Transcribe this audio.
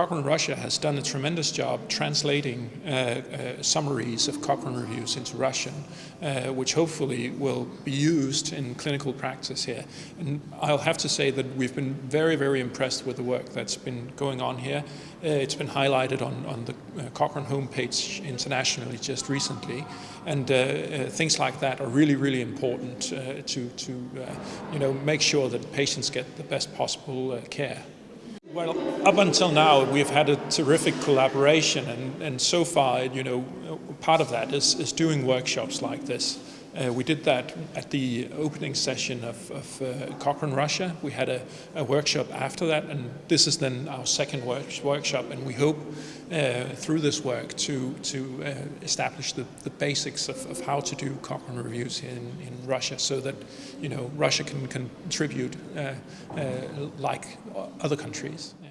Cochrane Russia has done a tremendous job translating uh, uh, summaries of Cochrane reviews into Russian, uh, which hopefully will be used in clinical practice here. And I'll have to say that we've been very, very impressed with the work that's been going on here. Uh, it's been highlighted on, on the uh, Cochrane homepage internationally just recently, and things like that are really, really important to, to you know, make sure that patients get the best possible care. Well, up until now, we've had a terrific collaboration, and, and so far, you know, part of that is, is doing workshops like this. Uh, we did that at the opening session of, of uh, Cochrane Russia. We had a, a, workshop after that, and this is then our second work, workshop, and we hope uh, through this work to, to uh, establish the, the basics of, of, how to do Cochrane reviews in, in, Russia so that you know, Russia can contribute uh, uh, like other countries. Yeah.